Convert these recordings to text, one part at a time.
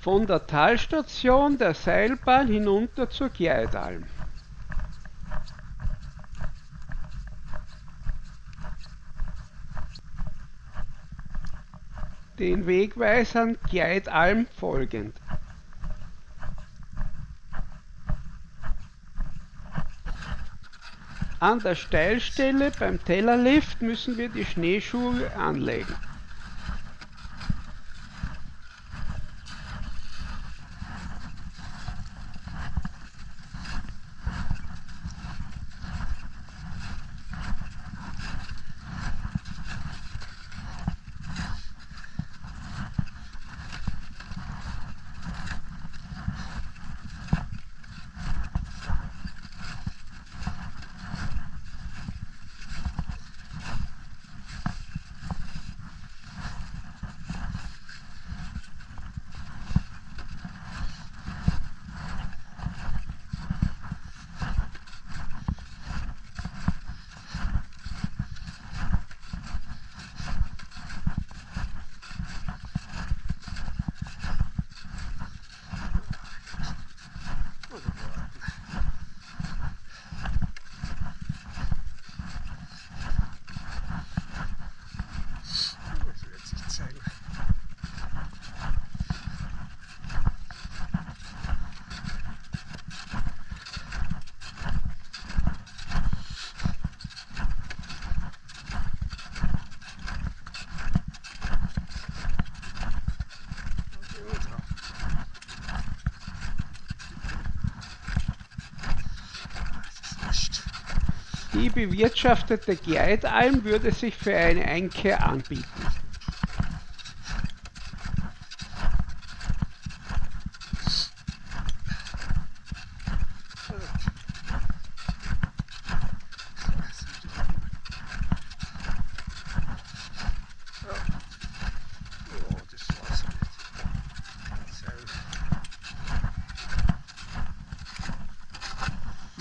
von der Talstation der Seilbahn hinunter zur Gleidalm. Den Wegweisern Gleidalm folgend. An der Steilstelle beim Tellerlift müssen wir die Schneeschuhe anlegen. Die bewirtschaftete Gleidalm würde sich für eine Einkehr anbieten.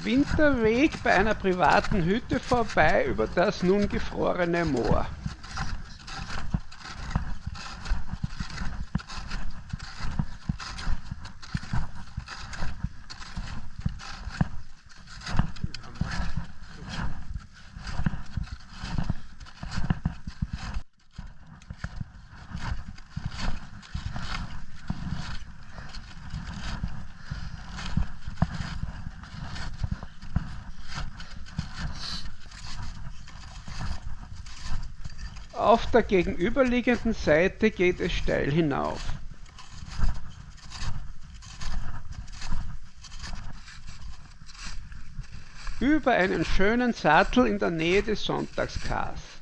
Winterweg bei einer privaten Hütte vorbei über das nun gefrorene Moor. Auf der gegenüberliegenden Seite geht es steil hinauf. Über einen schönen Sattel in der Nähe des Sonntagskars.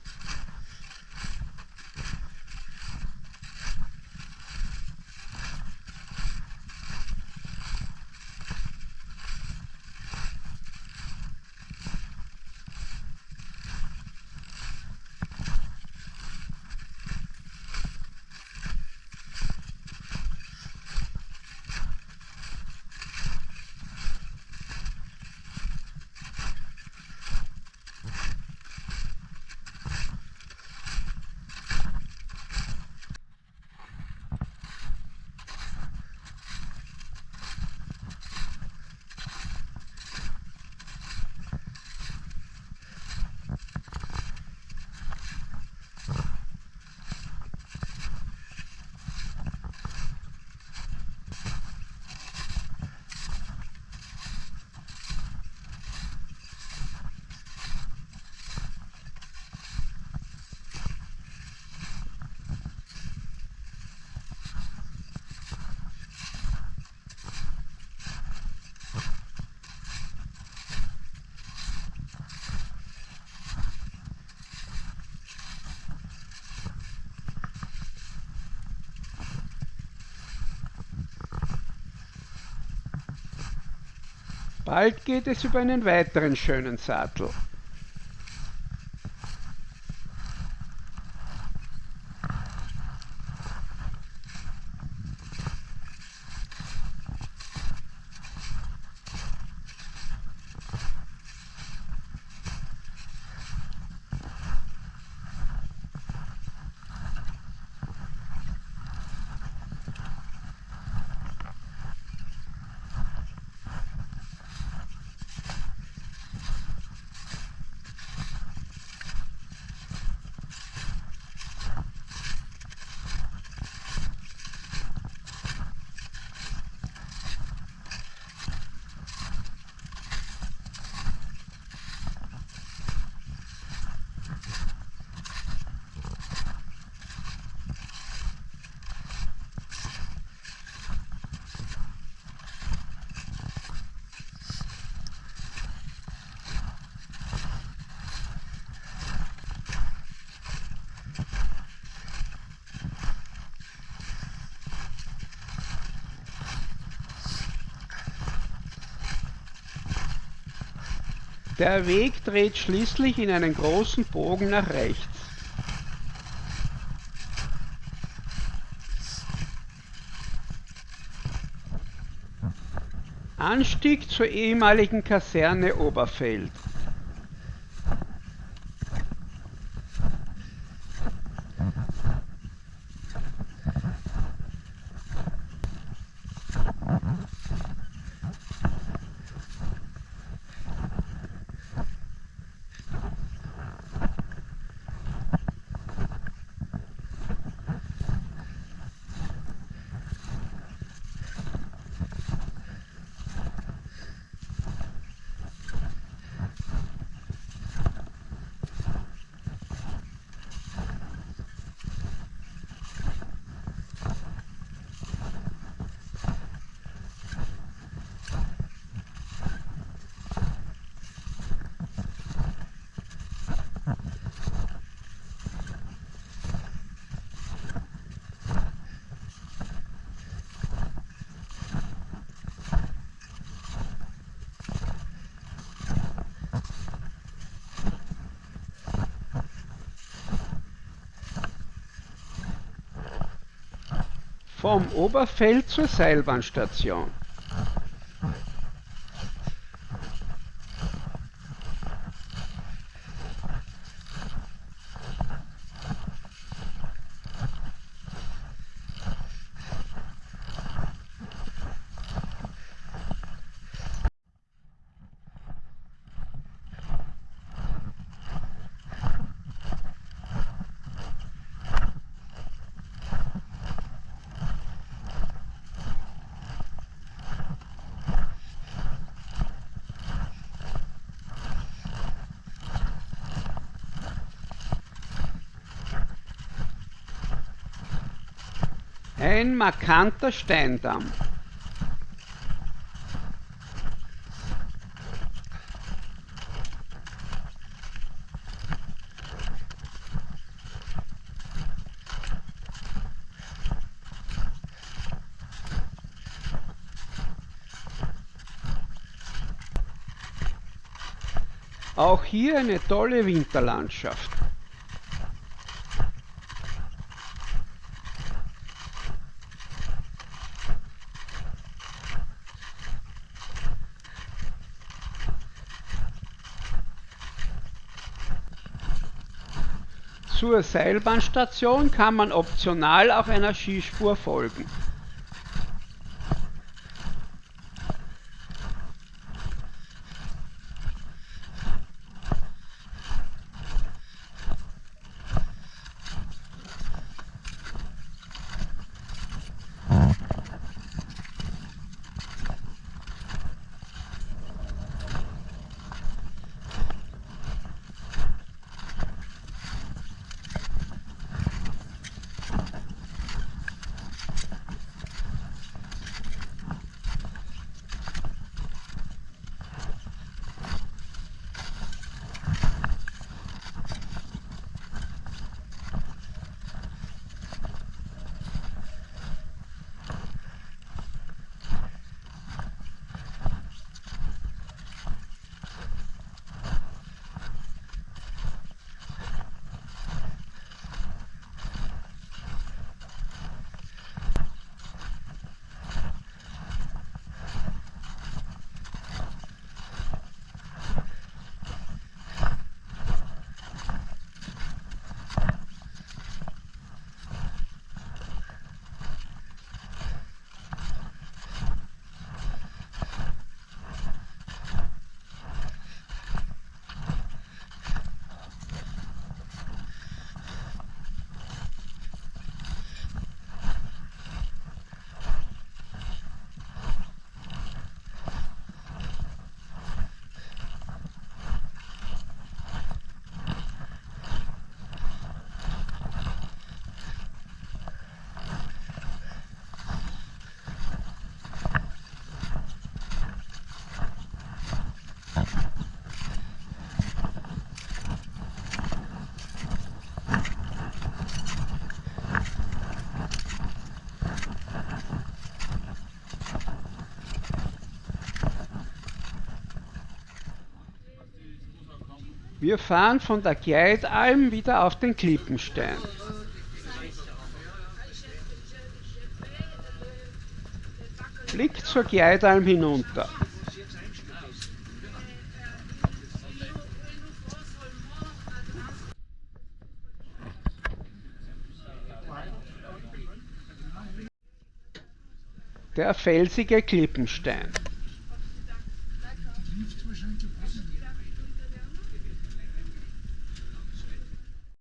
Bald geht es über einen weiteren schönen Sattel. Der Weg dreht schließlich in einen großen Bogen nach rechts. Anstieg zur ehemaligen Kaserne Oberfeld. Vom Oberfeld zur Seilbahnstation. Ein markanter Steindamm. Auch hier eine tolle Winterlandschaft. Zur Seilbahnstation kann man optional auch einer Skispur folgen. Wir fahren von der Gleitalm wieder auf den Klippenstein. Blick zur Gleitalm hinunter. Der felsige Klippenstein.